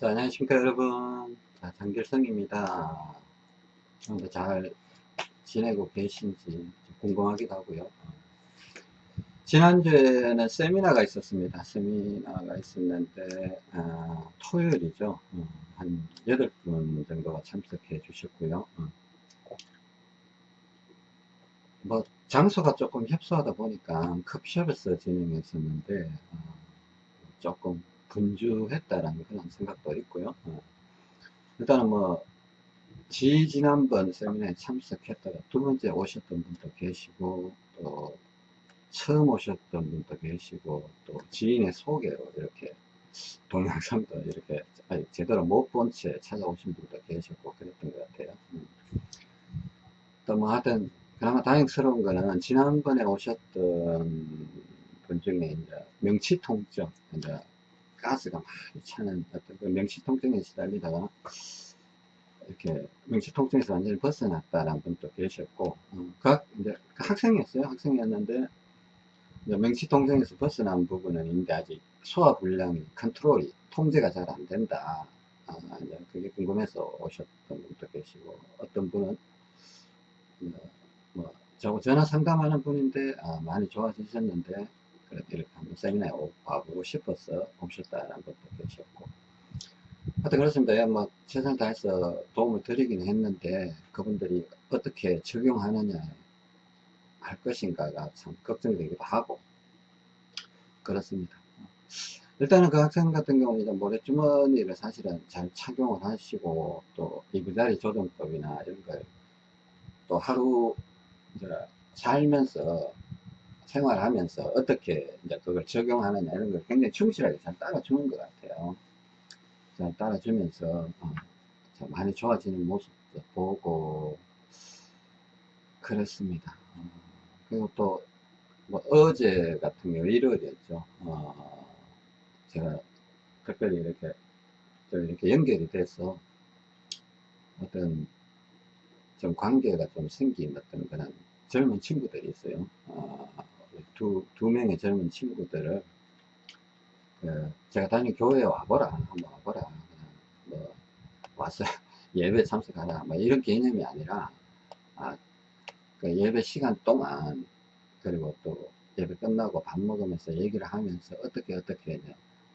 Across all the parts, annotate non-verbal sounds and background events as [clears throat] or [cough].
자, 안녕하십니까 여러분. 자, 장길성입니다. 잘 지내고 계신지 궁금하기도 하고요. 지난주에는 세미나가 있었습니다. 세미나가 있었는데 아, 토요일이죠. 어, 한 8분 정도가 참석해 주셨고요. 어. 뭐 장소가 조금 협소하다 보니까 컵숍에서 진행했었는데 어, 조금 분주했다라는 그런 생각도 있고요. 어. 일단은 뭐, 지 지난번 세미나에 참석했다가 두 번째 오셨던 분도 계시고, 또 처음 오셨던 분도 계시고, 또 지인의 소개로 이렇게 동영상도 이렇게 아직 제대로 못 본 채 찾아오신 분도 계셨고, 그랬던 것 같아요. 음. 또뭐 하여튼, 그나마 다행스러운 거는 지난번에 오셨던 분 중에 이제 명치 통증, 이제 가스가 많이 차는 어떤 그 명치통증에 시달리다가 이렇게 명치통증에서 완전히 벗어났다라는 분도 계셨고 어, 그 이제 그 학생이었어요. 학생이었는데 명치통증에서 벗어난 부분은 있는데 아직 소화불량이 컨트롤이 통제가 잘 안 된다. 아, 이제 그게 궁금해서 오셨던 분도 계시고 어떤 분은 뭐 저하고 전화 상담하는 분인데 아, 많이 좋아지셨는데 이렇게 한번 세미나에 와보고 싶어서 오셨다라는 것도 계셨고 하여튼 그렇습니다. 예, 뭐 최선을 다해서 도움을 드리긴 했는데 그분들이 어떻게 적용하느냐 할 것인가가 참 걱정되기도 하고 그렇습니다. 일단은 그 학생 같은 경우는 모래주머니를 사실은 잘 착용을 하시고 또 이부자리 조정법이나 이런 걸 또 하루 살면서 생활하면서 어떻게 이제 그걸 적용하느냐 이런 걸 굉장히 충실하게 잘 따라주는 것 같아요. 잘 따라주면서 어, 많이 좋아지는 모습도 보고 그렇습니다. 어, 그리고 또 뭐 어제 같은 경우 일요일이었죠. 어, 제가 특별히 이렇게 이렇게 연결이 돼서 어떤 좀 관계가 좀 생긴 어떤 그런 젊은 친구들이 있어요. 어, 두, 두 명의 젊은 친구들을 그 제가 다니는 교회에 와보라 한번 와보라. 뭐 와서 [laughs] 예배 참석하라. 뭐 이런 개념이 아니라 아, 그 예배 시간 동안 그리고 또 예배 끝나고 밥 먹으면서 얘기를 하면서 어떻게 어떻게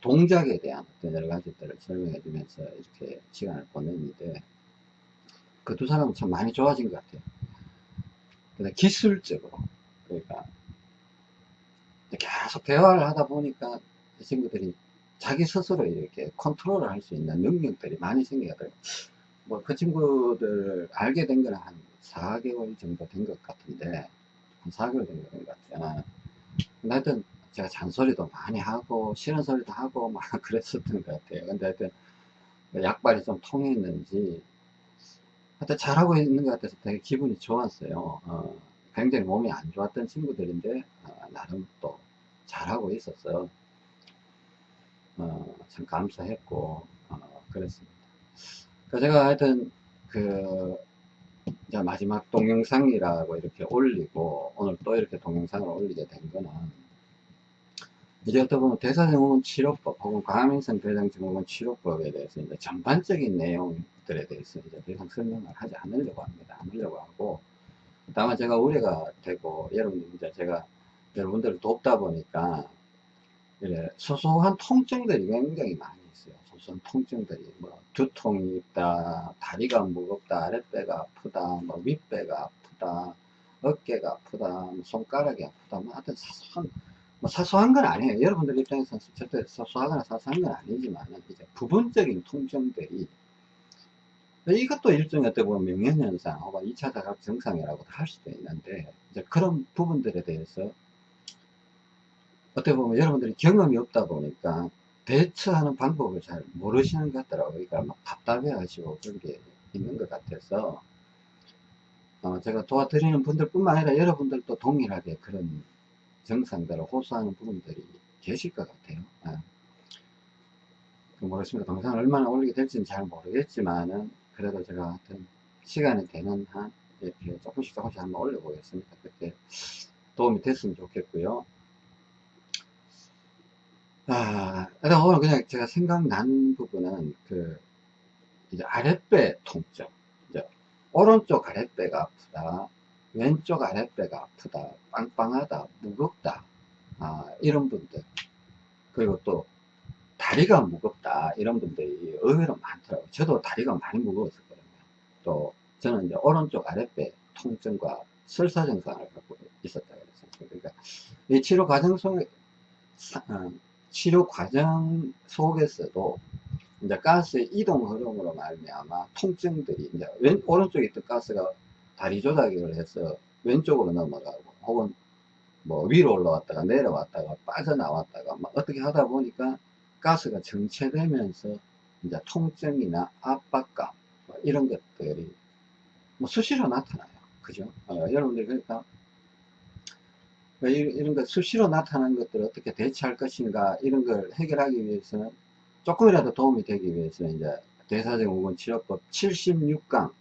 동작에 대한 어떤 여러 가지들을 설명해 주면서 이렇게 시간을 보냈는데 그 두 사람은 참 많이 좋아진 것 같아요. 기술적으로 그러니까 계속 대화를 하다 보니까 이 친구들이 자기 스스로 이렇게 컨트롤을 할 수 있는 능력들이 많이 생기더라고요. 뭐 그 친구들 알게 된 거는 한 4개월 정도 된 것 같은데 한 4개월 정도 된 것 같아요. 근데 하여튼 제가 잔소리도 많이 하고 싫은 소리도 하고 막 [laughs] 그랬었던 것 같아요. 근데 하여튼 약발이 좀 통했는지 하여튼 잘하고 있는 것 같아서 되게 기분이 좋았어요. 어, 굉장히 몸이 안 좋았던 친구들인데 어, 나름 또 잘하고 있었어 어, 참 감사했고 어, 그랬습니다 그 제가 하여튼 그 이제 마지막 동영상이라고 이렇게 올리고 오늘 또 이렇게 동영상을 올리게 된 거는 이제 어떻게 보면 대사증후군 치료법 혹은 과민성 대장증후군 치료법에 대해서 이제 전반적인 내용들에 대해서 이제 더 이상 설명을 하지 않으려고 합니다. 않으려고 하고 다만 제가 우려가 되고 여러분들 이제 제가 여러분들을 돕다 보니까 이래 소소한 통증들이 굉장히 많이 있어요. 소소한 통증들이 뭐 두통이 있다, 다리가 무겁다, 아랫배가 아프다, 뭐 윗배가 아프다, 어깨가 아프다, 뭐 손가락이 아프다, 뭐 하여튼 사소한 뭐 사소한 건 아니에요. 여러분들 입장에서는 절대 사소하거나 사소한 건 아니지만 이제 부분적인 통증들이 이것도 일종의 어떻게 보면 명현현상 혹은 2차 자각 증상이라고도 할 수도 있는데 이제 그런 부분들에 대해서 어떻게 보면 여러분들이 경험이 없다 보니까 대처하는 방법을 잘 모르시는 것 같더라고요. 그러니까 막 답답해 하시고 그런 게 있는 것 같아서 어 제가 도와드리는 분들 뿐만 아니라 여러분들도 동일하게 그런 증상들을 호소하는 분들이 계실 것 같아요. 아. 모르겠습니다. 동영상을 얼마나 올리게 될지는 잘 모르겠지만은 그래도 제가 하여튼 시간이 되는 한 이렇게 조금씩 조금씩 한번 올려보겠습니다. 그렇게 도움이 됐으면 좋겠고요. 아, 일단 오늘 그냥 제가 생각난 부분은 그, 이제 아랫배 통증. 이제 오른쪽 아랫배가 아프다. 왼쪽 아랫배가 아프다. 빵빵하다. 무겁다. 아, 이런 분들. 그리고 또 다리가 무겁다. 이런 분들이 의외로 많더라고요. 저도 다리가 많이 무거웠었거든요. 또 저는 이제 오른쪽 아랫배 통증과 설사 증상을 갖고 있었다 그랬어요. 그러니까 이 치료 과정 속에 어, 치료 과정 속에서도 이제 가스의 이동 흐름으로 말미암아 통증들이 이제 왼 오른쪽에 있던 가스가 다리 조작을 해서 왼쪽으로 넘어가고 혹은 뭐 위로 올라왔다가 내려왔다가 빠져나왔다가 막 어떻게 하다 보니까 가스가 정체되면서 이제 통증이나 압박감 뭐 이런 것들이 뭐 수시로 나타나요. 그죠? 어, 여러분들 그러니까 뭐 이런 것 수시로 나타나는 것들을 어떻게 대처할 것인가 이런 걸 해결하기 위해서는 조금이라도 도움이 되기 위해서 이제 대사증후군 치료법 76강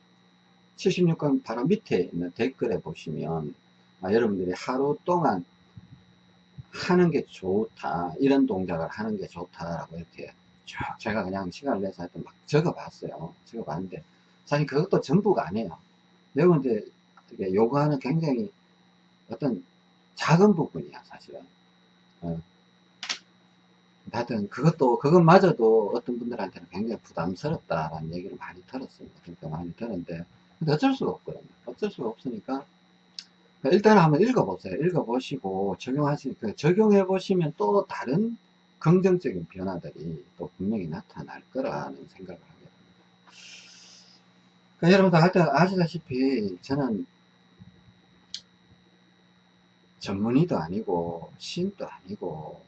76강 바로 밑에 있는 댓글에 보시면 아, 여러분들이 하루 동안 하는 게 좋다. 이런 동작을 하는 게 좋다라고 이렇게 쭉 제가 그냥 시간을 내서 하여튼 막 적어 봤어요. 적어 봤는데 사실 그것도 전부가 아니에요. 여러분들 요구하는 굉장히 어떤 작은 부분이야 사실은. 어. 하여튼 그것도 그것마저도 어떤 분들한테는 굉장히 부담스럽다라는 얘기를 많이 들었습니다. 그러니까 많이 들었는데. 근데 어쩔 수가 없거든요. 어쩔 수가 없으니까 일단 한번 읽어보세요. 읽어보시고 적용하시니까 적용해 보시면 또 다른 긍정적인 변화들이 또 분명히 나타날 거라는 생각을 하게 됩니다. 그러니까 여러분들 하여튼 아시다시피 저는 전문의도 아니고 신도 아니고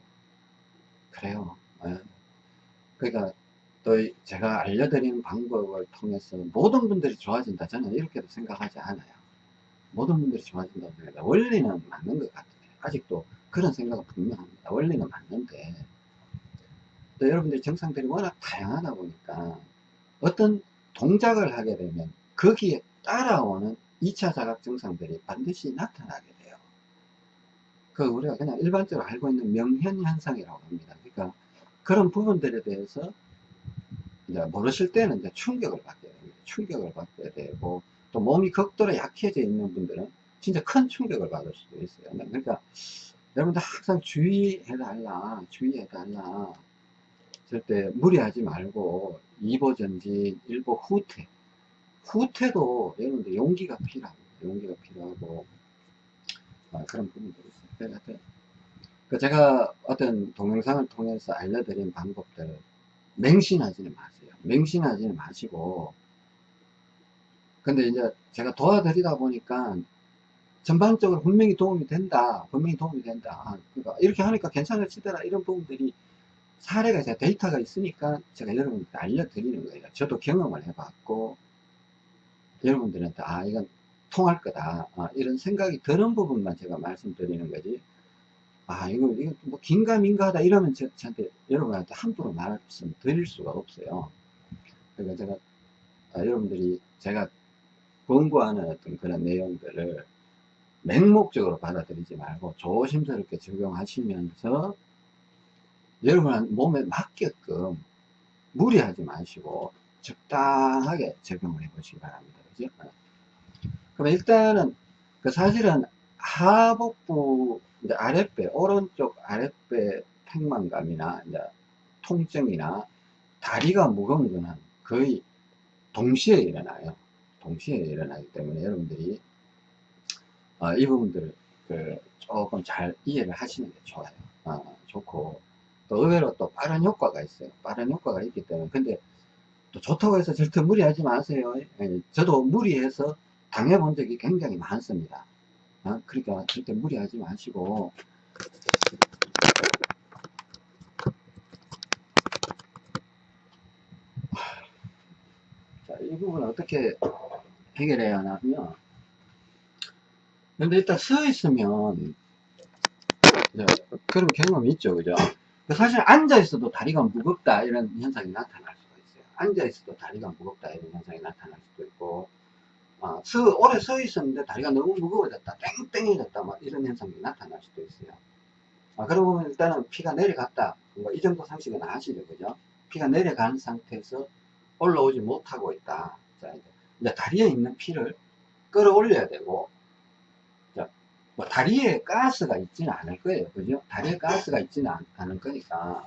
그래요. 예. 그러니까 또 제가 알려드리는 방법을 통해서 모든 분들이 좋아진다 저는 이렇게도 생각하지 않아요 모든 분들이 좋아진다고 생각합니다 원리는 맞는 것 같아요 아직도 그런 생각은 분명합니다 원리는 맞는데 또 여러분들이 증상들이 워낙 다양하다 보니까 어떤 동작을 하게 되면 거기에 따라오는 2차 자각 증상들이 반드시 나타나게 돼요 그 우리가 그냥 일반적으로 알고 있는 명현 현상이라고 합니다. 그러니까 그런 부분들에 대해서 이제 모르실 때는 이제 충격을 받게 됩니다. 충격을 받게 되고 또 몸이 극도로 약해져 있는 분들은 진짜 큰 충격을 받을 수도 있어요. 그러니까 여러분들 항상 주의해달라, 주의해달라. 절대 무리하지 말고 2보 전진, 1보 후퇴. 후퇴도 여러분들 용기가 필요합니다. 용기가 필요하고 아, 그런 부분들이 있어요. 네, 그 제가 어떤 동영상을 통해서 알려드린 방법들 맹신하지는 마세요. 맹신하지는 마시고 근데 이제 제가 도와드리다 보니까 전반적으로 분명히 도움이 된다. 분명히 도움이 된다. 그러니까 이렇게 하니까 괜찮아지더라. 이런 부분들이 사례가 제 데이터가 있으니까 제가 여러분한테 알려드리는 거예요. 저도 경험을 해봤고 여러분들한테 아 이건 통할 거다. 아, 이런 생각이 드는 부분만 제가 말씀드리는 거지. 아, 이거, 이거 뭐 긴가민가 하다 이러면 저, 저한테, 여러분한테 함부로 말씀 드릴 수가 없어요. 그러니까 제가, 아, 여러분들이 제가 공부하는 어떤 그런 내용들을 맹목적으로 받아들이지 말고 조심스럽게 적용하시면서 여러분 몸에 맞게끔 무리하지 마시고 적당하게 적용을 해 보시기 바랍니다. 그죠? 그럼 일단은 그 사실은 하복부 이제 아랫배 오른쪽 아랫배 팽만감이나 이제 통증이나 다리가 무거운 거는 거의 동시에 일어나요. 동시에 일어나기 때문에 여러분들이 어, 이 부분들을 그 조금 잘 이해를 하시는 게 좋아요. 어, 좋고 또 의외로 또 빠른 효과가 있어요. 빠른 효과가 있기 때문에 근데 또 좋다고 해서 절대 무리하지 마세요. 예, 저도 무리해서 당해본 적이 굉장히 많습니다. 어? 그러니까 절대 무리하지 마시고 자, 이 부분 어떻게 해결해야 하냐면 근데 일단 서 있으면 그런 경험이 있죠 그죠 사실 앉아 있어도 다리가 무겁다 이런 현상이 나타날 수가 있어요 앉아 있어도 다리가 무겁다 이런 현상이 나타날 수도 있고 어, 서, 오래 서 있었는데 다리가 너무 무거워졌다, 땡땡해졌다, 막 이런 현상이 나타날 수도 있어요. 아, 그러고 보면 일단은 피가 내려갔다. 뭐 이 정도 상식은 아시죠, 그죠? 피가 내려간 상태에서 올라오지 못하고 있다. 자, 이제, 다리에 있는 피를 끌어올려야 되고, 자, 뭐 다리에 가스가 있지는 않을 거예요, 그죠? 다리에 가스가 있지는 않, 않을 거니까.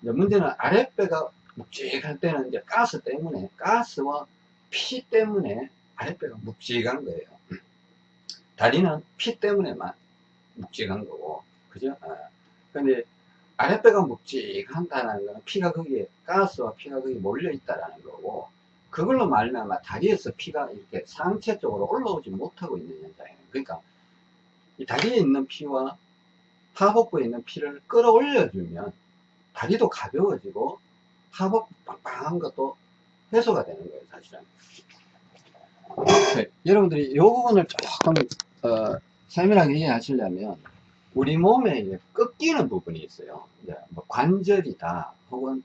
이제 문제는 아랫배가 묵직할 때는 이제 가스 때문에, 가스와 피 때문에 아랫배가 묵직한 거예요. 다리는 피 때문에만 묵직한 거고, 그죠? 아, 근데 아랫배가 묵직한다는 거는 피가 거기에, 가스와 피가 거기에 몰려 있다라는 거고, 그걸로 말미암아 다리에서 피가 이렇게 상체 쪽으로 올라오지 못하고 있는 현상이에요. 그러니까 이 다리에 있는 피와 하복부에 있는 피를 끌어올려주면 다리도 가벼워지고 하복 빵빵한 것도 해소가 되는 거예요, 사실은. 네, 여러분들이 이 부분을 조금 어, 세밀하게 이해하시려면 우리 몸에 이제 꺾이는 부분이 있어요. 이제 뭐 관절이다, 혹은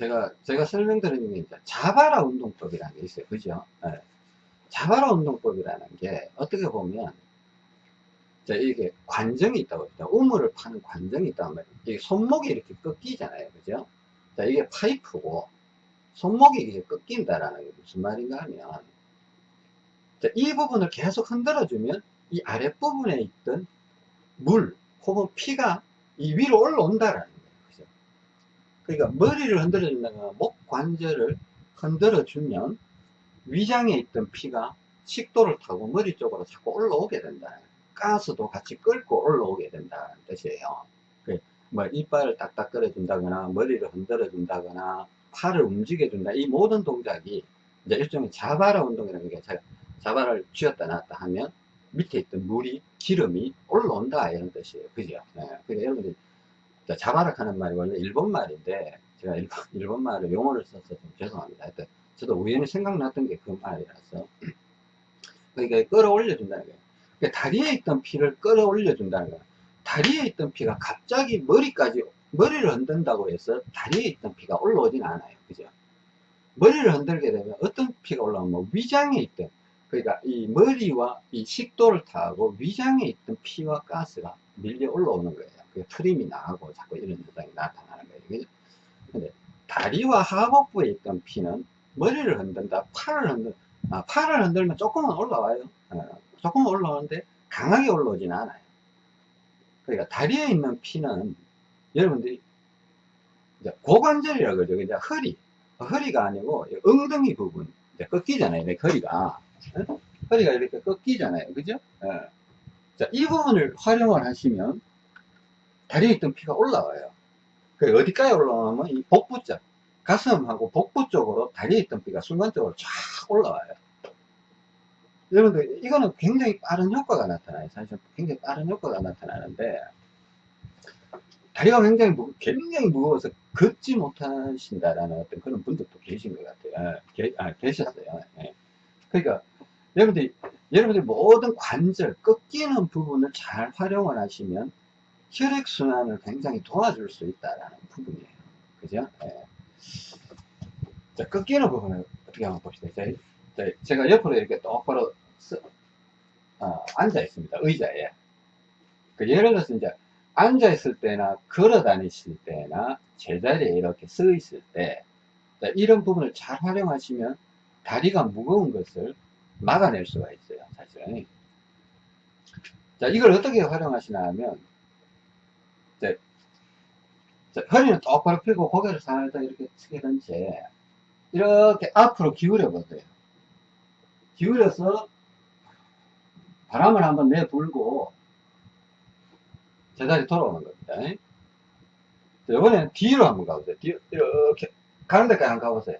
제가 제가 설명드리는 게 이제 자바라 운동법이라는 게 있어요, 그죠? 네. 자바라 운동법이라는 게 어떻게 보면 자, 이게 관정이 있다고 했죠. 우물을 파는 관정이 이게 손목이 이렇게 꺾이잖아요, 그죠? 자, 이게 파이프고 손목이 이게 꺾인다라는 게 무슨 말인가 하면 자, 이 부분을 계속 흔들어주면 이 아랫부분에 있던 물 혹은 피가 이 위로 올라온다라는? 그러니까 머리를 흔들어 준다거나 목 관절을 흔들어 주면 위장에 있던 피가 식도를 타고 머리 쪽으로 자꾸 올라오게 된다. 가스도 같이 끌고 올라오게 된다는 뜻이에요. 그뭐 이빨을 딱딱 끌어준다거나 머리를 흔들어 준다거나 팔을 움직여 준다. 이 모든 동작이 이제 일종의 자바라 운동이라는 게 자바라를 쥐었다 놨다 하면 밑에 있던 물이 기름이 올라온다 이런 뜻이에요. 그죠? 네. 그러니까 여러분들이 자바라 하는 말이 원래 일본 말인데 제가 일본, [laughs] 일본 말을 용어를 써서 좀 죄송합니다. 하여튼 저도 우연히 생각났던 게 그 말이라서 [clears throat] 그러니까 끌어올려준다는 거예요. 그러니까 다리에 있던 피를 끌어올려준다는 거예요. 다리에 있던 피가 갑자기 머리까지 머리를 흔든다고 해서 다리에 있던 피가 올라오진 않아요. 그죠? 머리를 흔들게 되면 어떤 피가 올라오면 위장에 있던 그러니까 이 머리와 이 식도를 타고 위장에 있던 피와 가스가 밀려 올라오는 거예요. 그 트림이 나고 자꾸 이런 현상이 나타나는 거예요. 그죠? 근데 다리와 하복부에 있던 피는 머리를 흔든다, 팔을 흔든, 아, 팔을 흔들면 조금은 올라와요. 어, 조금은 올라오는데 강하게 올라오진 않아요. 그러니까 다리에 있는 피는 여러분들이 이제 고관절이라고 그러죠. 이제 허리, 허리가 아니고 엉덩이 부분 이제 꺾이잖아요. 내 허리가 어? 허리가 이렇게 꺾이잖아요. 그죠? 어. 자, 이 부분을 활용을 하시면 다리에 있던 피가 올라와요. 그 어디까지 올라오냐면 이 복부 쪽, 가슴하고 복부 쪽으로 다리에 있던 피가 순간적으로 쫙 올라와요. 여러분들, 이거는 굉장히 빠른 효과가 나타나요. 사실 굉장히 빠른 효과가 나타나는데, 다리가 굉장히, 무, 굉장히 무거워서 걷지 못하신다라는 어떤 그런 분들도 계신 것 같아요. 아, 계, 아, 계셨어요. 예. 그러니까, 여러분들이, 여러분들이 모든 관절, 꺾이는 부분을 잘 활용을 하시면 혈액순환을 굉장히 도와줄 수 있다라는 부분이에요. 그죠? 예. 자, 꺾이는 부분을 어떻게 한번 봅시다. 자, 제가 옆으로 이렇게 똑바로 쓰, 어, 앉아 있습니다. 의자에. 그 예를 들어서 이제 앉아 있을 때나 걸어 다니실 때나 제자리에 이렇게 서 있을 때 자, 이런 부분을 잘 활용하시면 다리가 무거운 것을 막아낼 수가 있어요. 사실은. 자, 이걸 어떻게 활용하시나 하면 자, 자, 허리는 똑바로 펴고 고개를 살짝 이렇게 숙이던 채 이렇게 앞으로 기울여 보세요. 기울여서 바람을 한번 내불고 제자리 돌아오는 겁니다. 자, 이번엔 뒤로 한번 가보세요. 뒤 이렇게 가는 데까지 한번 가보세요.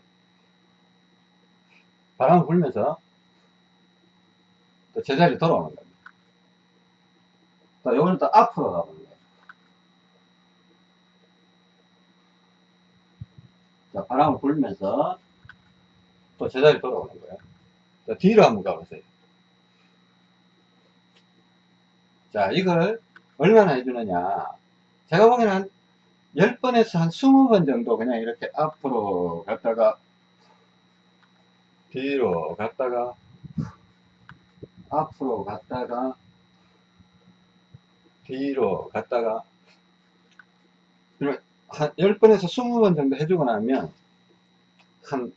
바람을 불면서 또 제자리 돌아오는 겁니다. 자, 요번엔 또 앞으로 가보는 거예요. 자, 바람을 불면서 또 제자리 돌아오는 거예요. 자, 뒤로 한번 가보세요. 자, 이걸 얼마나 해주느냐. 제가 보기에는 한 10번에서 한 20번 정도 그냥 이렇게 앞으로 갔다가 뒤로 갔다가 앞으로 갔다가 뒤로 갔다가 한 10번에서 20번 정도 해주고 나면 한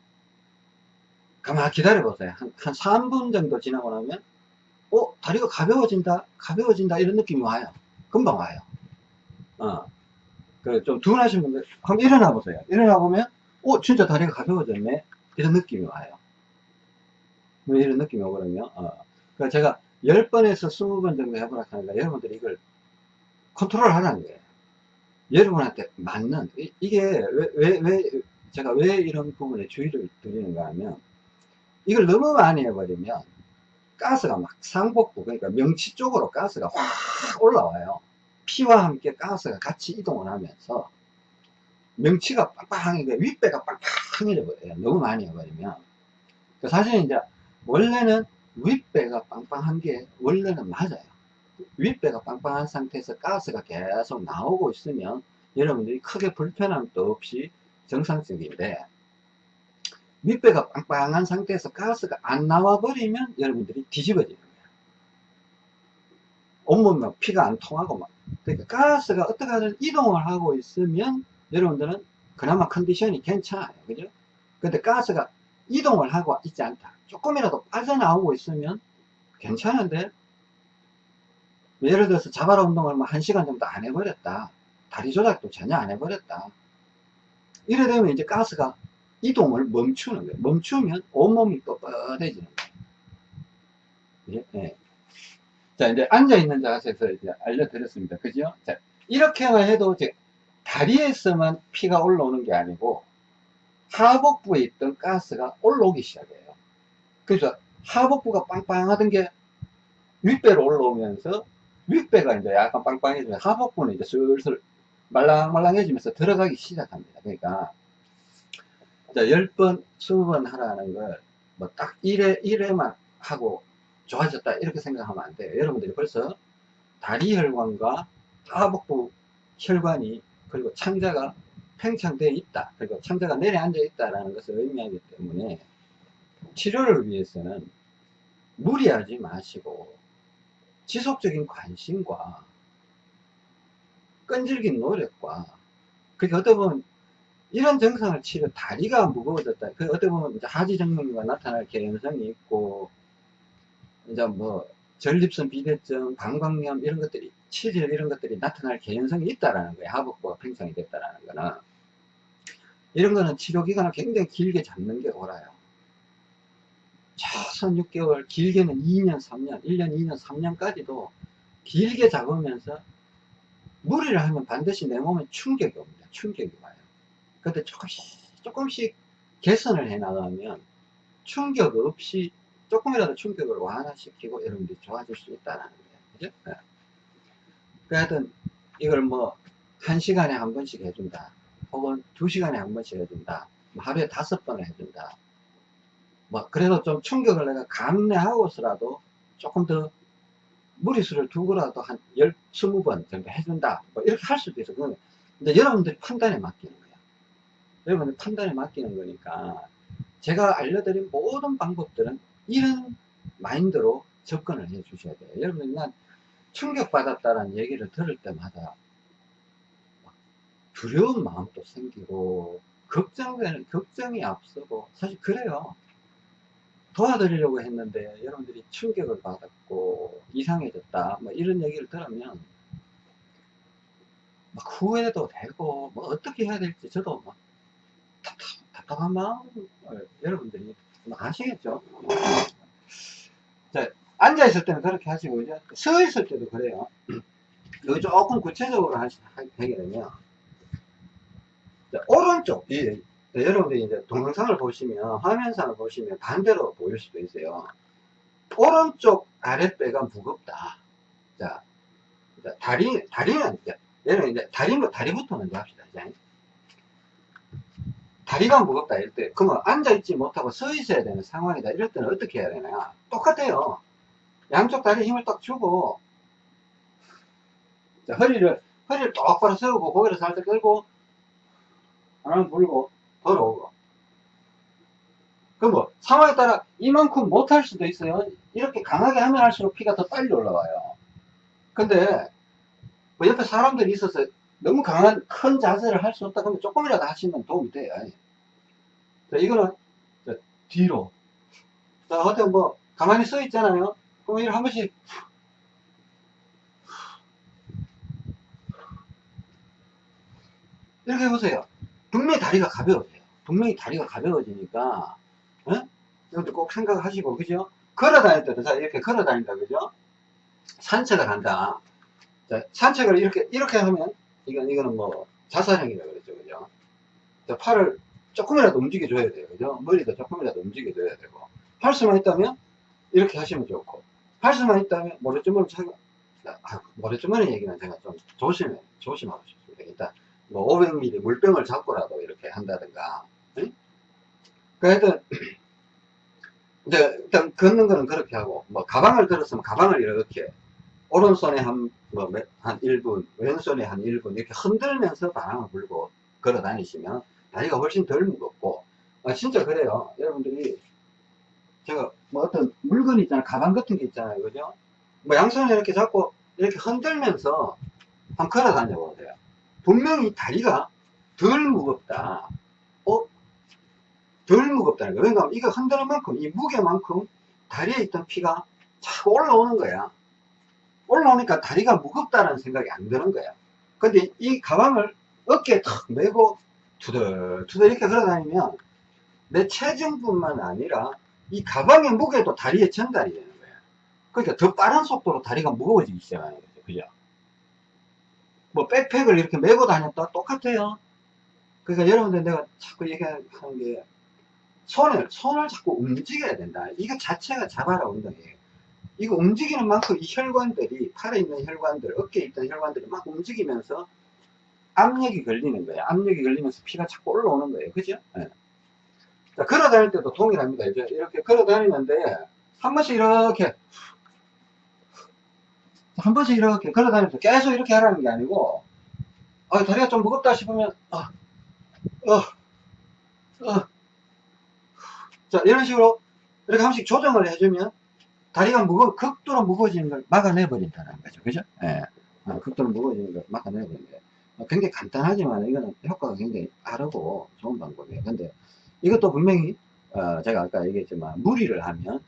가만 기다려 보세요. 한, 한 3분 정도 지나고 나면 어 다리가 가벼워진다 가벼워진다 이런 느낌이 와요. 금방 와요. 어. 그좀 둔하신 분들 한번 일어나 보세요. 일어나 보면 어 진짜 다리가 가벼워졌네 이런 느낌이 와요. 뭐 이런 느낌이 오거든요. 어. 그러니까 제가 10번에서 20번 정도 해보라 하니까 여러분들이 이걸 컨트롤 하라는 거예요. 여러분한테 맞는, 이, 게 왜, 왜, 왜, 제가 왜 이런 부분에 주의를 드리는가 하면, 이걸 너무 많이 해버리면, 가스가 막 상복부, 그러니까 명치 쪽으로 가스가 확 올라와요. 피와 함께 가스가 같이 이동을 하면서, 명치가 빵빵하게, 윗배가 빵빵해져 버려요. 너무 많이 해버리면. 사실 이제, 원래는 윗배가 빵빵한 게 원래는 맞아요. 윗배가 빵빵한 상태에서 가스가 계속 나오고 있으면 여러분들이 크게 불편함도 없이 정상적인데 윗배가 빵빵한 상태에서 가스가 안 나와 버리면 여러분들이 뒤집어지는 거예요. 온몸 막 피가 안 통하고 막 그러니까 가스가 어떻게 하든 이동을 하고 있으면 여러분들은 그나마 컨디션이 괜찮아요. 그죠? 근데 가스가 이동을 하고 있지 않다. 조금이라도 빠져나오고 있으면 괜찮은데 예를 들어서 자바라 운동을 뭐 1시간 정도 안 해버렸다. 다리 조작도 전혀 안 해버렸다. 이래 되면 이제 가스가 이동을 멈추는 거예요. 멈추면 온몸이 뻣뻣해지는 거예요. 예, 예. 자, 이제 앉아있는 자세에서 이제 알려드렸습니다. 그죠? 자, 이렇게만 해도 이제 다리에서만 피가 올라오는 게 아니고 하복부에 있던 가스가 올라오기 시작해요. 그래서 하복부가 빵빵하던 게 윗배로 올라오면서 윗배가 이제 약간 빵빵해지면 하복부는 이제 슬슬 말랑말랑해지면서 들어가기 시작합니다. 그러니까 자, 10번, 20번 하라는 걸 뭐 딱 1회, 1회만 하고 좋아졌다 이렇게 생각하면 안 돼요. 여러분들이 벌써 다리 혈관과 하복부 혈관이 그리고 창자가 팽창되어 있다. 그리고 창자가 내려앉아 있다라는 것을 의미하기 때문에 치료를 위해서는 무리하지 마시고 지속적인 관심과 끈질긴 노력과 그게 어떻게 보면 이런 증상을 치료 다리가 무거워졌다. 그 어떻게 보면 이제 하지 정맥류가 나타날 개연성이 있고 이제 뭐 전립선 비대증, 방광염 이런 것들이 치질 이런 것들이 나타날 개연성이 있다라는 거예요. 하복부가 팽창이 됐다라는 거는 이런 거는 치료 기간을 굉장히 길게 잡는 게 옳아요. 최소한 6개월, 길게는 2년, 3년, 1년, 2년, 3년까지도 길게 잡으면서 무리를 하면 반드시 내 몸에 충격이 옵니다. 충격이 와요. 근데 조금씩, 조금씩 개선을 해 나가면 충격 없이 조금이라도 충격을 완화시키고 여러분들이 좋아질 수 있다는 거예요. 그죠? 네. 그 하여튼 이걸 뭐, 한 시간에 한 번씩 해준다. 혹은 두 시간에 한 번씩 해준다. 뭐 하루에 다섯 번을 해준다. 뭐 그래도 좀 충격을 내가 감내하고서라도 조금 더 무리수를 두고라도 한 열, 스무 번 정도 해준다. 뭐 이렇게 할 수도 있어. 근데 여러분들 판단에 맡기는 거야. 여러분들 판단에 맡기는 거니까 제가 알려드린 모든 방법들은 이런 마인드로 접근을 해 주셔야 돼요. 여러분, 난 충격받았다는 얘기를 들을 때마다 두려운 마음도 생기고, 걱정되는, 걱정이 앞서고, 사실 그래요. 도와드리려고 했는데 여러분들이 충격을 받았고 이상해졌다. 뭐 이런 얘기를 들으면 막 후회도 되고 뭐 어떻게 해야 될지 저도 막 답답, 답답 한 마음을 여러분들이 아시겠죠? 자, 앉아 있을 때는 그렇게 하시고 이제 서 있을 때도 그래요. [clears throat] 여기 조금 구체적으로 하시, 하게 되면 자, 오른쪽 이 네, 여러분들이 이제 동영상을 보시면 화면상을 보시면 반대로 보일 수도 있어요. 오른쪽 아랫배가 무겁다. 자, 다리 다리는 이제 얘는 이제 다리로 다리부터 먼저 합시다. 이제. 다리가 무겁다 이럴 때 그러면 앉아 있지 못하고 서 있어야 되는 상황이다. 이럴 때는 어떻게 해야 되나? 똑같아요. 양쪽 다리 힘을 딱 주고 자, 허리를 허리를 똑바로 세우고 고개를 살짝 끌고 바람 불고 걸어오고. 그럼 뭐, 상황에 따라 이만큼 못할 수도 있어요. 이렇게 강하게 하면 할수록 피가 더 빨리 올라와요. 근데, 그 옆에 사람들이 있어서 너무 강한 큰 자세를 할 수 없다 그러면 조금이라도 하시면 도움이 돼요. 자, 이거는 자, 뒤로. 자, 어때 뭐 가만히 서 있잖아요. 그럼 이걸 한 번씩 이렇게 해보세요. 분명히 다리가 가벼워져요. 분명히 다리가 가벼워지니까, 어? 이것도 꼭 생각하시고, 그죠? 걸어 다닐 때도, 자, 이렇게 걸어 다닌다, 그죠? 산책을 한다. 자, 산책을 이렇게, 이렇게 하면, 이건, 이거는 뭐, 자살형이라고 그랬죠, 그죠? 자, 팔을 조금이라도 움직여줘야 돼요, 그죠? 머리도 조금이라도 움직여줘야 되고. 할 수만 있다면, 이렇게 하시면 좋고. 할 수만 있다면, 모래주머니 차고, 아, 모래주머니 얘기는 제가 좀 조심해, 조심하고 싶습니다. 일단, 뭐 500ml 물병을 잡고라도 이렇게 한다든가 응? 그 하여튼 [clears throat] 이제 일단 걷는 거는 그렇게 하고 뭐 가방을 들었으면 가방을 이렇게 오른손에 한, 뭐, 몇- 한 1분, 왼손에 한 1분, 이렇게 흔들면서 바람을 불고 걸어 다니시면 다리가 훨씬 덜 무겁고, 아, 진짜 그래요. 여러분들이, 제가 뭐 어떤 물건 있잖아요. 가방 같은 게 있잖아요. 그죠? 뭐 양손에 이렇게 잡고 이렇게 흔들면서 한번 걸어 다녀 보세요. 분명히 다리가 덜 무겁다. 어? 덜 무겁다는 거야. 왜냐면 이거 흔드는 만큼, 이 무게만큼 다리에 있던 피가 자꾸 올라오는 거야. 올라오니까 다리가 무겁다는 생각이 안 드는 거야. 근데 이 가방을 어깨에 탁 메고 투덜투덜 이렇게 걸어 다니면 내 체중뿐만 아니라 이 가방의 무게도 다리에 전달이 되는 거야. 그러니까 더 빠른 속도로 다리가 무거워지기 시작하는 거죠. 그죠? 뭐 백팩을 이렇게 메고 다녔다 똑같아요. 그러니까 여러분들 내가 자꾸 얘기하는 게 손을 손을 자꾸 움직여야 된다. 이거 자체가 자바라 운동이에요. 이거 움직이는 만큼 이 혈관들이 팔에 있는 혈관들, 어깨에 있던 혈관들이 막 움직이면서 압력이 걸리는 거예요. 압력이 걸리면서 피가 자꾸 올라오는 거예요. 그죠? 예. 자, 걸어 다닐 때도 동일합니다. 이제 이렇게 걸어 다니는데 한 번씩 이렇게 한 번씩 이렇게 걸어 다니면서 계속 이렇게 하라는 게 아니고 아, 다리가 좀 무겁다 싶으면 어, 어, 어. 자, 이런 식으로 이렇게 한 번씩 조정을 해주면 다리가 무거 극도로 무거워지는 걸 막아내 버린다는 거죠. 그죠? 예. 어, 극도로 무거워지는 걸 막아내 거예요. 어, 굉장히 간단하지만 이거는 효과가 굉장히 빠르고 좋은 방법이에요. 근데 이것도 분명히 어, 제가 아까 얘기했지만 무리를 하면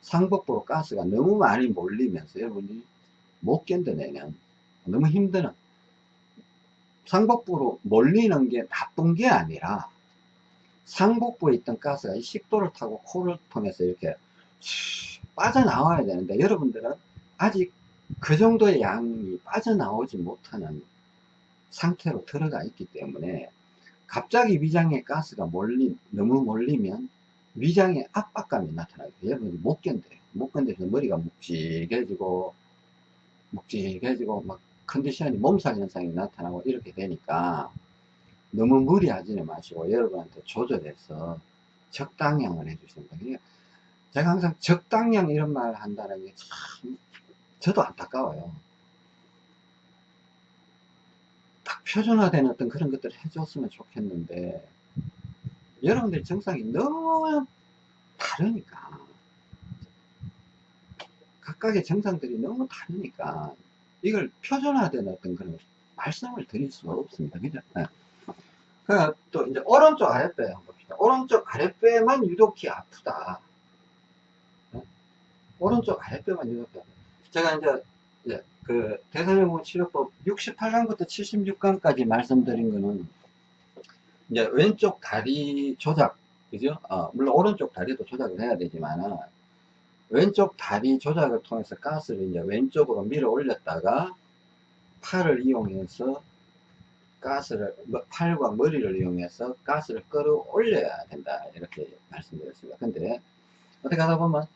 상복부로 가스가 너무 많이 몰리면서 여러분이 못 견뎌내는 너무 힘드는 상복부로 몰리는 게 나쁜 게 아니라 상복부에 있던 가스가 이 식도를 타고 코를 통해서 이렇게 빠져나와야 되는데 여러분들은 아직 그 정도의 양이 빠져나오지 못하는 상태로 들어가 있기 때문에 갑자기 위장에 가스가 몰리, 너무 몰리면 위장에 압박감이 나타나요. 여러분이 못 견뎌요. 못 견뎌서 머리가 묵직해지고, 묵직해지고, 막 컨디션이 몸살 현상이 나타나고 이렇게 되니까 너무 무리하지는 마시고 여러분한테 조절해서 적당량을 해주시면 돼요. 제가 항상 적당량 이런 말 한다는 게 참, 저도 안타까워요. 딱 표준화된 어떤 그런 것들을 해줬으면 좋겠는데, 여러분들 정상이 너무 다르니까, 각각의 정상들이 너무 다르니까, 이걸 표준화된 어떤 그런 말씀을 드릴 수가 없습니다. 그죠? 네. 그, 또, 이제, 오른쪽 아랫배 봅시다. 오른쪽 아랫배만 유독히 아프다. 네? 오른쪽 아랫배만 유독히 아프다. 제가 이제, 이제 그, 대사증후군 치료법 68강부터 76강까지 말씀드린 거는, 이제, 왼쪽 다리 조작, 그죠? 어, 물론 오른쪽 다리도 조작을 해야 되지만은, 왼쪽 다리 조작을 통해서 가스를 이제 왼쪽으로 밀어 올렸다가, 팔을 이용해서 가스를 뭐, 팔과 머리를 이용해서 가스를 끌어올려야 된다 이렇게 말씀드렸습니다. 근데 어떻게 하다 보면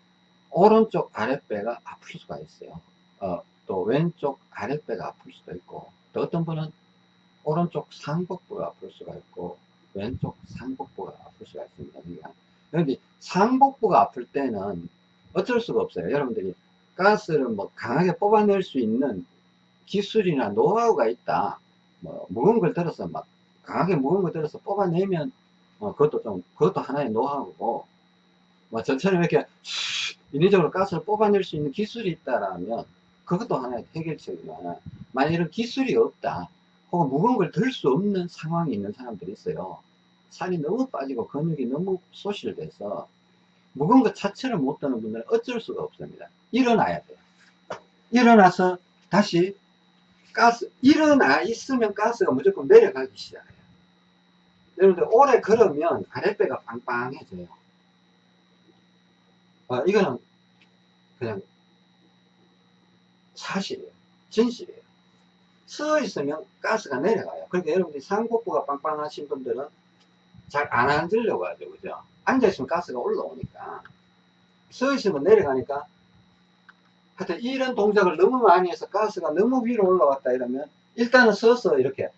오른쪽 아랫배가 아플 수가 있어요. 어, 또 왼쪽 아랫배가 아플 수도 있고 또 어떤 분은 오른쪽 상복부가 아플 수가 있고 왼쪽 상복부가 아플 수가 있습니다. 그러니까 그런데 상복부가 아플 때는 어쩔 수가 없어요. 여러분들이 가스를 뭐 강하게 뽑아낼 수 있는 기술이나 노하우가 있다. 뭐 무거운 걸 들어서 막 강하게 무거운 걸 들어서 뽑아내면 어, 그것도 좀 그것도 하나의 노하우고 뭐 저처럼 이렇게 인위적으로 가스를 뽑아낼 수 있는 기술이 있다라면 그것도 하나의 해결책이지만 만약 이런 기술이 없다. 혹은 무거운 걸 들 수 없는 상황이 있는 사람들이 있어요. 살이 너무 빠지고 근육이 너무 소실돼서 무거운 것 자체를 못 드는 분들은 어쩔 수가 없습니다. 일어나야 돼요. 일어나서 다시 가스, 일어나 있으면 가스가 무조건 내려가기 시작해요. 여러분들 오래 걸으면 아랫배가 빵빵해져요. 어, 이거는 그냥 사실이에요. 진실이에요. 서 있으면 가스가 내려가요. 그러니까 여러분들이 상복부가 빵빵하신 분들은 잘 안 앉으려고 하죠. 그죠? 앉아 있으면 가스가 올라오니까. 서 있으면 내려가니까 하여튼 이런 동작을 너무 많이 해서 가스가 너무 위로 올라왔다 이러면 일단은 서서 이렇게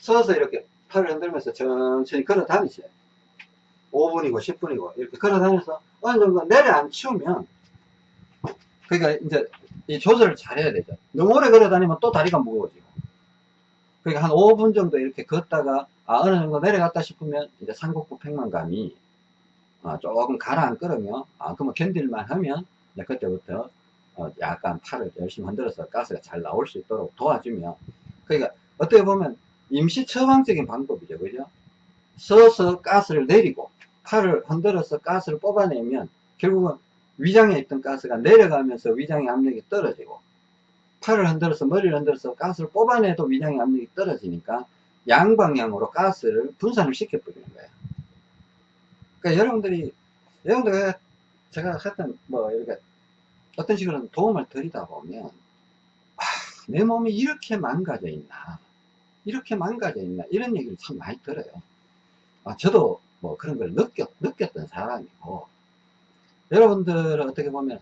서서 이렇게 팔을 흔들면서 천천히 걸어 다니세요. 5분이고 10분이고 이렇게 걸어 다녀서 어느 정도 내려앉히면 그러니까 이제 이 조절을 잘 해야 되죠. 너무 오래 걸어 다니면 또 다리가 무거워지고. 그러니까 한 5분 정도 이렇게 걷다가 아, 어느 정도 내려갔다 싶으면 이제 상복부 팽만감이 아, 조금 가라앉거든요. 아, 그러면 견딜만 하면 그때부터 어, 약간 팔을 열심히 흔들어서 가스가 잘 나올 수 있도록 도와주면 그러니까 어떻게 보면 임시 처방적인 방법이죠. 그죠? 서서 가스를 내리고 팔을 흔들어서 가스를 뽑아내면 결국은 위장에 있던 가스가 내려가면서 위장의 압력이 떨어지고 팔을 흔들어서 머리를 흔들어서 가스를 뽑아내도 위장의 압력이 떨어지니까 양방향으로 가스를 분산을 시켜버리는 거예요. 그러니까 여러분들이 여러분들 제가 하여튼 뭐 이렇게 어떤 식으로 도움을 드리다 보면 아, 내 몸이 이렇게 망가져 있나 이렇게 망가져 있나 이런 얘기를 참 많이 들어요. 아, 저도 뭐 그런 걸 느꼈, 느꼈던 사람이고 여러분들은 어떻게 보면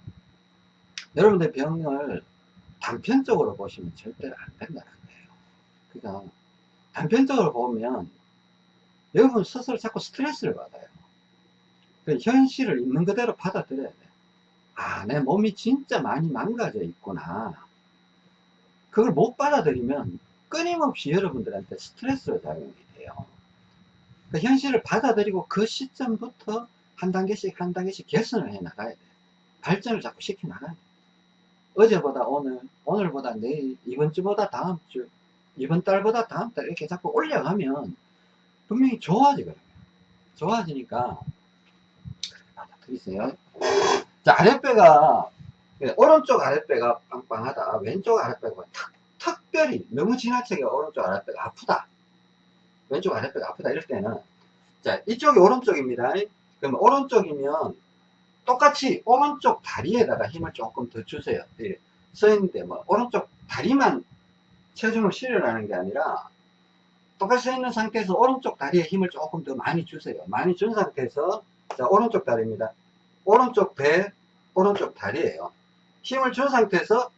여러분들 병을 단편적으로 보시면 절대로 안 된다는 거예요. 그러니까 단편적으로 보면 여러분 스스로 자꾸 스트레스를 받아요. 그 현실을 있는 그대로 받아들여야 돼. 아, 내 몸이 진짜 많이 망가져 있구나. 그걸 못 받아들이면 끊임없이 여러분들한테 스트레스로 작용이 돼요. 그 현실을 받아들이고 그 시점부터 한 단계씩 한 단계씩 개선을 해 나가야 돼. 발전을 자꾸 시켜 나가야 돼. 어제보다 오늘, 오늘보다 내일, 이번 주보다 다음 주, 이번 달보다 다음 달 이렇게 자꾸 올려가면 분명히 좋아지거든요. 좋아지니까 받아들이세요. 자, 아랫배가 예, 오른쪽 아랫배가 빵빵하다. 왼쪽 아랫배가 탁, 특별히 너무 지나치게 오른쪽 아랫배가 아프다. 왼쪽 아랫배가 아프다. 이럴 때는 자, 이쪽이 오른쪽입니다. 그러면 오른쪽이면 똑같이 오른쪽 다리에다가 힘을 조금 더 주세요. 예, 서 있는데 뭐 오른쪽 다리만 체중을 실으라는 게 아니라 똑같이 서 있는 상태에서 오른쪽 다리에 힘을 조금 더 많이 주세요. 많이 준 상태에서 자 오른쪽 다리입니다. 오른쪽 배, 오른쪽 다리예요. 힘을 준 상태에서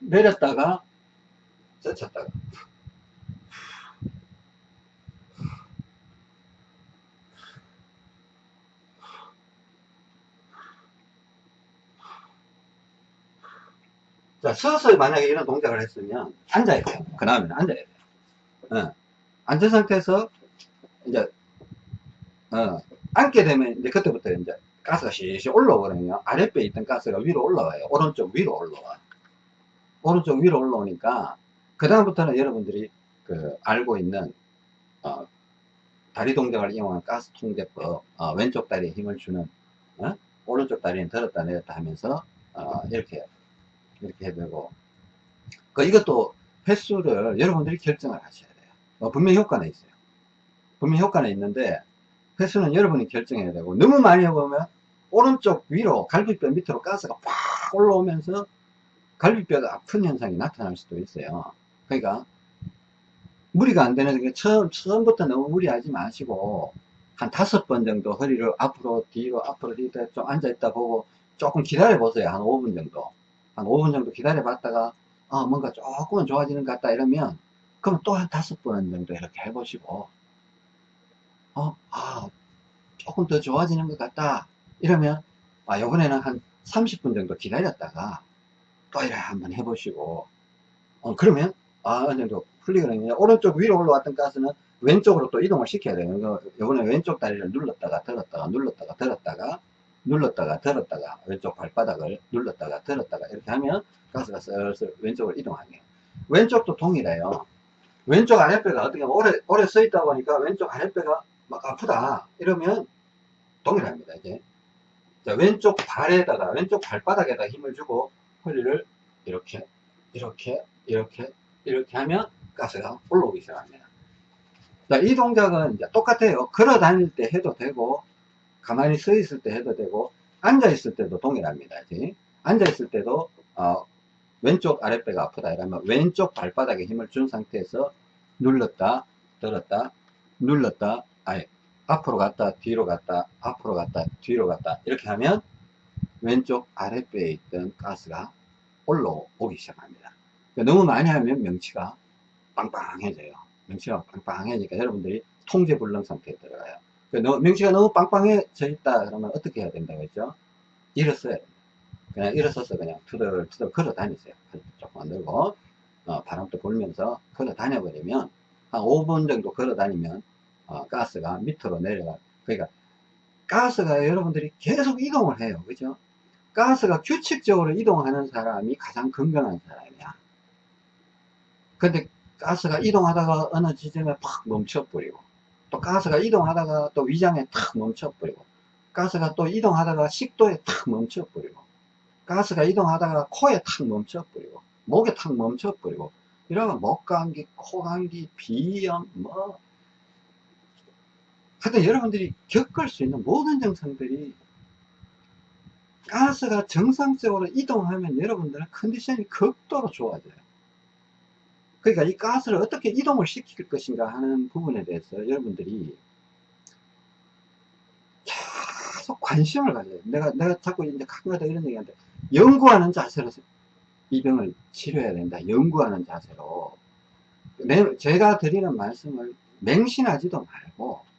내렸다가 젖혔다가 자, 서서 만약에 이런 동작을 했으면 앉아야 돼요. 그 다음에는 앉아야 돼요. 어. 앉은 상태에서 이제 어, 앉게 되면 이제 그때부터 이제 가스가 실실 올라오거든요. 아랫배에 있던 가스가 위로 올라와요. 오른쪽 위로 올라와. 오른쪽 위로 올라오니까 그 다음부터는 여러분들이 그 알고 있는 어, 다리 동작을 이용한 가스 통제법 어, 왼쪽 다리에 힘을 주는 어? 오른쪽 다리는 들었다 내렸다 하면서 어, 이렇게 이렇게 해되고 그 이것도 횟수를 여러분들이 결정을 하셔야 돼요 어, 분명히 효과는 있어요 분명히 효과는 있는데 횟수는 여러분이 결정해야 되고 너무 많이 해보면 오른쪽 위로 갈비뼈 밑으로 가스가 팍 올라오면서 갈비뼈가 아픈 현상이 나타날 수도 있어요. 그러니까 무리가 안 되는 게 처음, 처음부터 너무 무리하지 마시고 한 다섯 번 정도 허리를 앞으로 뒤로 앞으로 뒤로 좀 앉아 있다 보고 조금 기다려 보세요. 한 5분 정도. 한 5분 정도 기다려 봤다가 어, 뭔가 조금은 좋아지는 것 같다 이러면 그럼 또 한 다섯 번 정도 이렇게 해보시고 어, 아, 조금 더 좋아지는 것 같다. 이러면 아, 요번에는 한 30분 정도 기다렸다가 또 이렇게 한번 해보시고. 어, 그러면 아, 어느 정도 풀리거든요 오른쪽 위로 올라왔던 가스는 왼쪽으로 또 이동을 시켜야 돼요 요번에 왼쪽 다리를 눌렀다가 들었다가 눌렀다가 들었다가 눌렀다가 들었다가 왼쪽 발바닥을 눌렀다가 들었다가 이렇게 하면 가스가 슬슬 왼쪽으로 이동하네요 왼쪽도 동일해요. 왼쪽 아랫배가 어떻게 보면 오래, 오래 서 있다 보니까 왼쪽 아랫배가 막 아프다. 이러면 동일합니다, 이제. 자, 왼쪽 발에다가, 왼쪽 발바닥에다 힘을 주고 허리를 이렇게, 이렇게, 이렇게, 이렇게 하면 가스가 올라오기 시작합니다. 자, 이 동작은 이제 똑같아요. 걸어 다닐 때 해도 되고, 가만히 서 있을 때 해도 되고, 앉아 있을 때도 동일합니다. 이제. 앉아 있을 때도, 어, 왼쪽 아랫배가 아프다 이러면 왼쪽 발바닥에 힘을 준 상태에서 눌렀다, 들었다, 눌렀다, 아니, 앞으로 갔다, 뒤로 갔다, 앞으로 갔다, 뒤로 갔다. 이렇게 하면 왼쪽 아랫배에 있던 가스가 올라오기 시작합니다. 그러니까 너무 많이 하면 명치가 빵빵해져요. 명치가 빵빵해지니까 여러분들이 통제불능 상태에 들어가요. 그러니까 명치가 너무 빵빵해져 있다 그러면 어떻게 해야 된다고 했죠? 일어서야 됩니다. 그냥 일어서서 그냥 투덜투덜 걸어 다니세요. 조금 만 들고 어, 바람도 불면서 걸어 다녀버리면 한 5분 정도 걸어 다니면 어, 가스가 밑으로 내려가 그러니까 가스가 여러분들이 계속 이동을 해요. 그죠? 가스가 규칙적으로 이동하는 사람이 가장 건강한 사람이야. 근데 가스가 이동하다가 어느 지점에 팍 멈춰버리고 또 가스가 이동하다가 또 위장에 탁 멈춰버리고 가스가 또 이동하다가 식도에 탁 멈춰버리고 가스가 이동하다가 코에 탁 멈춰버리고 목에 탁 멈춰버리고 이러면 목감기, 코감기, 비염 뭐 하여튼 여러분들이 겪을 수 있는 모든 증상들이 가스가 정상적으로 이동하면 여러분들은 컨디션이 극도로 좋아져요. 그러니까 이 가스를 어떻게 이동을 시킬 것인가 하는 부분에 대해서 여러분들이 계속 관심을 가져요. 내가, 내가 자꾸 이제 가끔가다 이런 얘기 하는데, 연구하는 자세로 이 병을 치료해야 된다. 연구하는 자세로. 내, 제가 드리는 말씀을 맹신하지도 말고,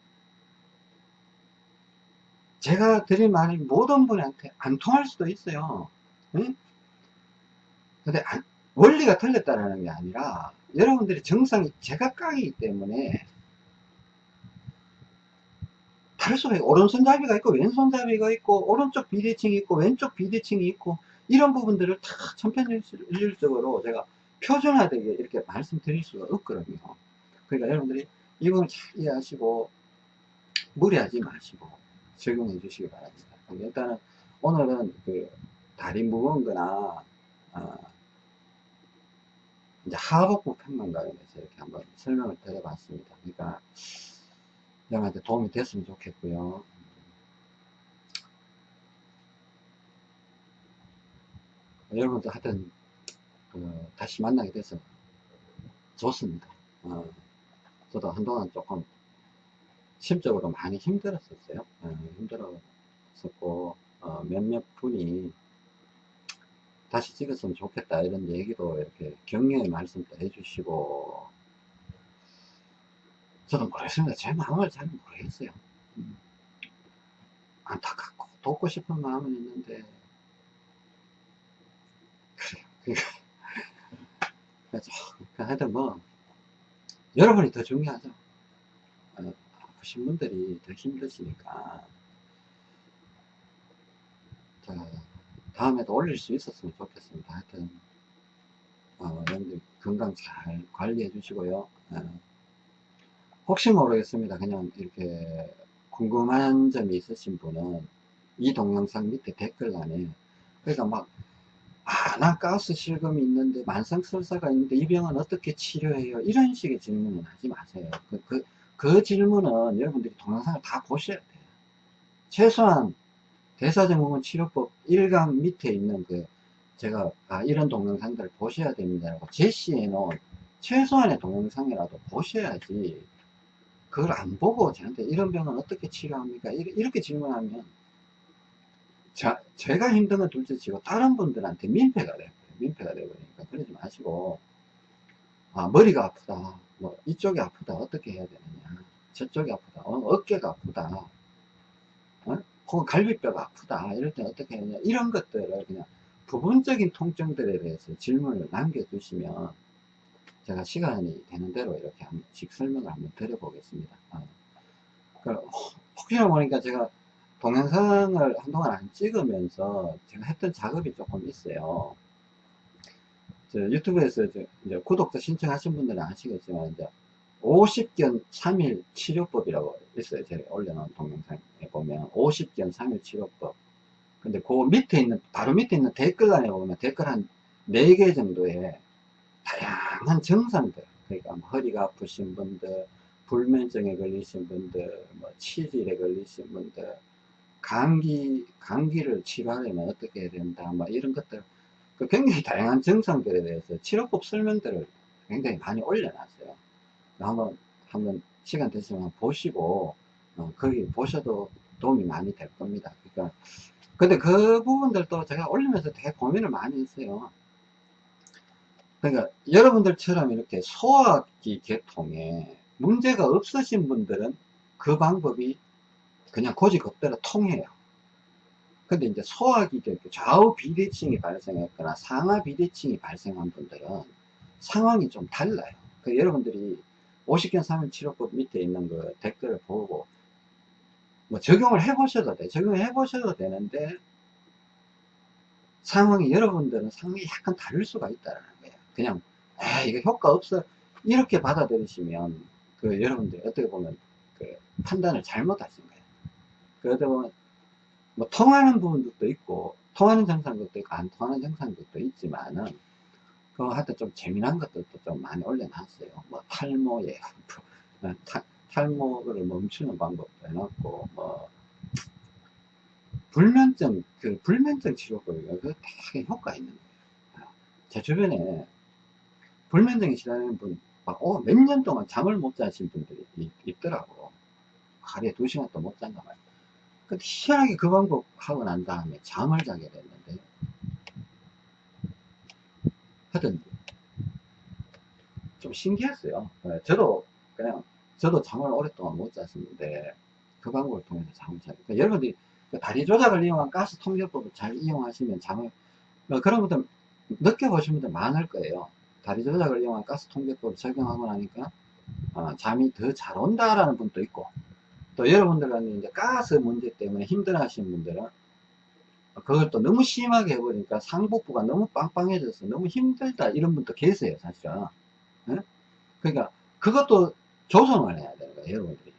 제가 드린 말이 모든 분한테 안 통할 수도 있어요. 응? 근데 안, 원리가 틀렸다는 게 아니라 여러분들이 정상이 제각각이기 때문에 다를 수가 있고 오른손잡이가 있고 왼손잡이가 있고 오른쪽 비대칭이 있고 왼쪽 비대칭이 있고 이런 부분들을 다 천편일률적으로 제가 표준화되게 이렇게 말씀드릴 수가 없거든요. 그러니까 여러분들이 이걸 잘 이해하시고 무리하지 마시고 적용해 주시기 바랍니다. 일단은 오늘은 그 다리 무거운 거나 어 이제 하복부 편만 관련해서 이렇게 한번 설명을 드려봤습니다. 그러니까 여러분한테 도움이 됐으면 좋겠고요. 여러분들 하여튼 그 다시 만나게 돼서 좋습니다. 어, 저도 한동안 조금 심적으로 많이 힘들었었어요. 어, 힘들었었고 어, 몇몇 분이 다시 찍었으면 좋겠다 이런 얘기도 이렇게 격려의 말씀도 해주시고 저도 모르겠습니다. 제 마음을 잘 모르겠어요. 음. 안타깝고 돕고 싶은 마음은 있는데 그래요. [laughs] 그래서 하여튼 뭐 여러분이 더 중요하죠. 어, 아프신 분들이 더 힘드시니까 자, 다음에도 올릴 수 있었으면 좋겠습니다. 하여튼 어, 여러분들 건강 잘 관리해 주시고요. 어, 혹시 모르겠습니다. 그냥 이렇게 궁금한 점이 있으신 분은 이 동영상 밑에 댓글란에 그러니까 막 아, 나 가스 실금이 있는데 만성설사가 있는데 이 병은 어떻게 치료해요? 이런 식의 질문은 하지 마세요. 그, 그, 그 질문은 여러분들이 동영상을 다 보셔야 돼요. 최소한 대사증후군 치료법 1강 밑에 있는 그 제가 아, 이런 동영상들을 보셔야 됩니다라고 제시해 놓은 최소한의 동영상이라도 보셔야지 그걸 안 보고 저한테 이런 병은 어떻게 치료합니까? 이렇게 질문하면 자, 제가 힘든 건 둘째 치고 다른 분들한테 민폐가 돼요. 민폐가 되버리니까 그러지 마시고 아 머리가 아프다 뭐 이쪽이 아프다 어떻게 해야 되느냐 저쪽이 아프다 어, 깨가 아프다 어? 혹은 갈비뼈가 아프다 이럴 때 어떻게 해야 되냐 이런 것들을 그냥 부분적인 통증들에 대해서 질문을 남겨주시면 제가 시간이 되는 대로 이렇게 한 번씩 설명을 한번 드려보겠습니다. 어. 혹시나 모르니까 제가 동영상을 한동안 안 찍으면서 제가 했던 작업이 조금 있어요. 저 유튜브에서 저 이제 구독자 신청하신 분들은 아시겠지만 이제 50견 3일 치료법이라고 있어요. 제가 올려놓은 동영상에 보면 50견 3일 치료법. 근데 그 밑에 있는 바로 밑에 있는 댓글란에 보면 댓글 한 4개 정도의 다양한 증상들 그러니까 뭐 허리가 아프신 분들 불면증에 걸리신 분들 뭐 치질에 걸리신 분들 감기 감기를 치료하려면 어떻게 해야 된다 뭐 이런 것들 그 굉장히 다양한 증상들에 대해서 치료법 설명들을 굉장히 많이 올려놨어요. 한번 한번 시간 되시면 보시고 어, 거기 보셔도 도움이 많이 될 겁니다. 그러니까 근데 그 부분들도 제가 올리면서 되게 고민을 많이 했어요. 그러니까 여러분들처럼 이렇게 소화기 계통에 문제가 없으신 분들은 그 방법이 그냥 고지급대로 통해요. 근데 이제 소화기 계통, 좌우 비대칭이 발생했거나 상하 비대칭이 발생한 분들은 상황이 좀 달라요. 그 여러분들이 50견 3일 치료법 밑에 있는 그 댓글을 보고 뭐 적용을 해 보셔도 돼. 적용해 보셔도 되는데 상황이 여러분들은 상황이 약간 다를 수가 있다는 거예요. 그냥 아 이거 효과 없어 이렇게 받아들이시면 그 여러분들이 어떻게 보면 그 판단을 잘못하신 거예요. 그러다 보면 뭐 통하는 부분도 있고 통하는 정상들도 있고 안 통하는 정상들도 있지만은 그 하여튼 좀 재미난 것들도 좀 많이 올려놨어요. 뭐 탈모에 탈, 탈모를 멈추는 방법도 해놨고 뭐 불면증 그 불면증 치료법이 그 되게 효과 있는 거예요. 제 주변에 불면증이 싫어하는 분, 어, 몇 년 동안 잠을 못 자신 분들이 있, 더라고 하루에 두 시간 또못 잔단 말이야. 희한하게 그 방법 하고 난 다음에 잠을 자게 됐는데, 하여튼, 좀 신기했어요. 네, 저도 그냥, 저도 잠을 오랫동안 못 잤었는데, 그 방법을 통해서 잠을 자게. 그러니까 여러분들이 그 다리 조작을 이용한 가스 통제법을 잘 이용하시면 잠을, 어, 그런 분들 느껴보신 분들 많을 거예요. 다리 조작을 이용한 가스 통제법을 적용하고 나니까 어, 잠이 더 잘 온다라는 분도 있고 또 여러분들은 이제 가스 문제 때문에 힘들어 하시는 분들은 그걸 또 너무 심하게 해버리니까 상복부가 너무 빵빵해져서 너무 힘들다 이런 분도 계세요 사실은 네? 그러니까 그것도 조성을 해야 되는 거예요 여러분들이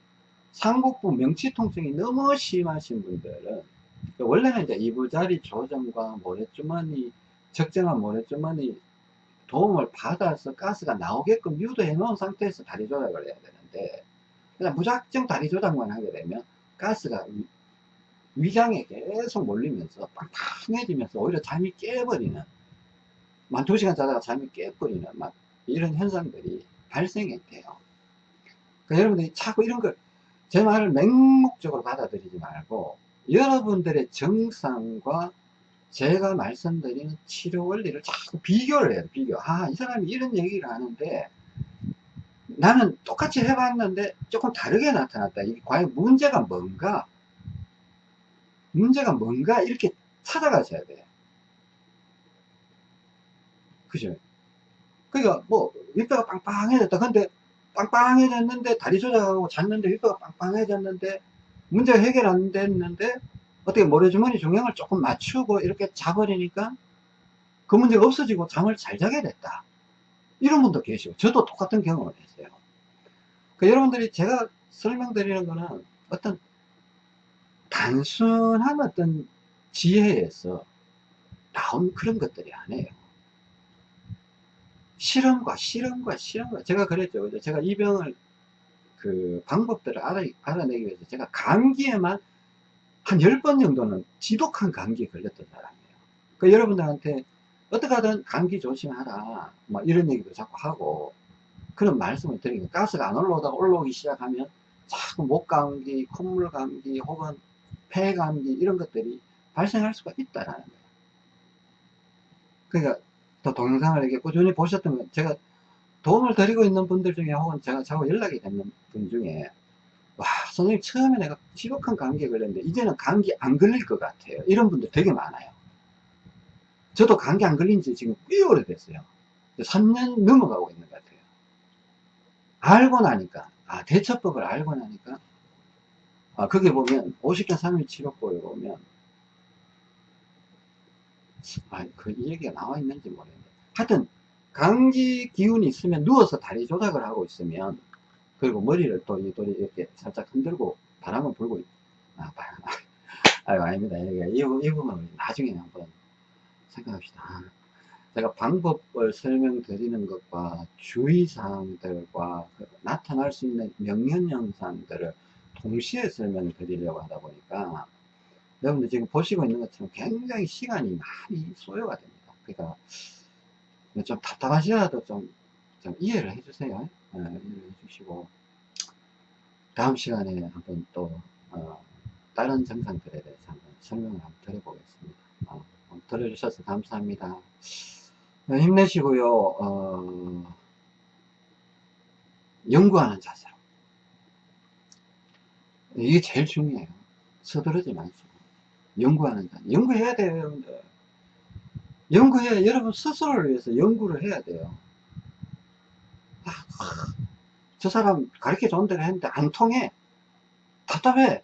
상복부 명치 통증이 너무 심하신 분들은 원래는 이제 이부자리 조정과 모래주머니 적정한 모래주머니 도움을 받아서 가스가 나오게끔 유도해 놓은 상태에서 다리 조작을 해야 되는데 그냥 무작정 다리 조작만 하게 되면 가스가 위, 장에 계속 몰리면서 빵빵해지면서 오히려 잠이 깨버리는 만 두시간 자다가 잠이 깨버리는 막 이런 현상들이 발생이 돼요. 그러니까 여러분들이 자꾸 이런 걸 제 말을 맹목적으로 받아들이지 말고 여러분들의 정상과 제가 말씀드리는 치료 원리를 자꾸 비교를 해요 비교. 아 이 사람이 이런 얘기를 하는데 나는 똑같이 해봤는데 조금 다르게 나타났다. 이게 과연 문제가 뭔가? 문제가 뭔가? 이렇게 찾아가셔야 돼요 그죠? 그러니까 뭐 윗배가 빵빵해졌다. 근데 빵빵해졌는데 다리 조작하고 잤는데 윗배가 빵빵해졌는데 문제가 해결 안 됐는데 어떻게 모래주머니 중량을 조금 맞추고 이렇게 자버리니까 그 문제가 없어지고 잠을 잘 자게 됐다. 이런 분도 계시고 저도 똑같은 경험을 했어요. 그 여러분들이 제가 설명드리는 거는 어떤 단순한 어떤 지혜에서 나온 그런 것들이 아니에요. 실험과 실험과 실험과 제가 그랬죠. 제가 이 병을 그 방법들을 알아, 알아내기 위해서 제가 감기에만 한 10번 정도는 지독한 감기에 걸렸던 사람이에요. 그 여러분들한테 어떻게 하든 감기 조심하라. 뭐 이런 얘기도 자꾸 하고 그런 말씀을 드리고 가스가 안 올라오다가 올라오기 시작하면 자꾸 목 감기, 콧물 감기 혹은 폐 감기 이런 것들이 발생할 수가 있다라는 거예요. 그러니까 더 동영상을 이렇게 꾸준히 보셨던 제가 도움을 드리고 있는 분들 중에 혹은 제가 자꾸 연락이 되는 분 중에 와 선생님 처음에 내가 지독한 감기에 걸렸는데 이제는 감기 안 걸릴 것 같아요 이런 분들 되게 많아요 저도 감기 안 걸린 지 지금 꽤 오래됐어요. 3년 넘어가고 있는 것 같아요. 알고 나니까 아 대처법을 알고 나니까 아 거기 보면 50견 3일 치료법에 보면 아그 이 얘기가 나와 있는지 모르겠는데 하여튼 감기 기운이 있으면 누워서 다리 조작을 하고 있으면 그리고 머리를 또 이렇게 살짝 흔들고 바람을 불고 있, 아, 바람, [laughs] 아유, 아닙니다. 이, 부- 이 부분은 나중에 한번 생각합시다. 아, 제가 방법을 설명드리는 것과 주의사항들과 그 나타날 수 있는 명령현상들을 동시에 설명드리려고 하다 보니까 여러분들 지금 보시고 있는 것처럼 굉장히 시간이 많이 소요가 됩니다. 그러니까 좀 답답하시더라도 좀, 좀 이해를 해주세요. 예, 이해를 해주시고 다음 시간에 한번 또 어, 다른 증상들에 대해서 한번 설명을 한번 드려보겠습니다. 어, 들어주셔서 감사합니다. 네, 힘내시고요. 어, 연구하는 자세로. 이게 제일 중요해요. 서두르지 마시고. 연구하는 자. 연구해야 돼요, 여러분들. 연구해, 여러분 스스로를 위해서 연구를 해야 돼요. 아, 저 사람 가르쳐 준 대로 했는데 안 통해. 답답해.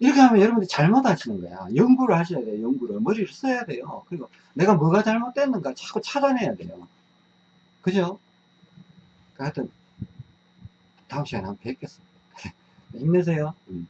이렇게 하면 여러분들이 잘못 하시는 거야. 연구를 하셔야 돼요, 연구를. 머리를 써야 돼요. 그리고 내가 뭐가 잘못됐는가 자꾸 찾아내야 돼요. 그죠? 하여튼, 다음 시간에 한번 뵙겠습니다. [laughs] 힘내세요. 음.